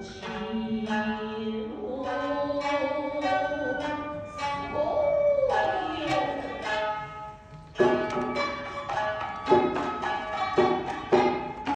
起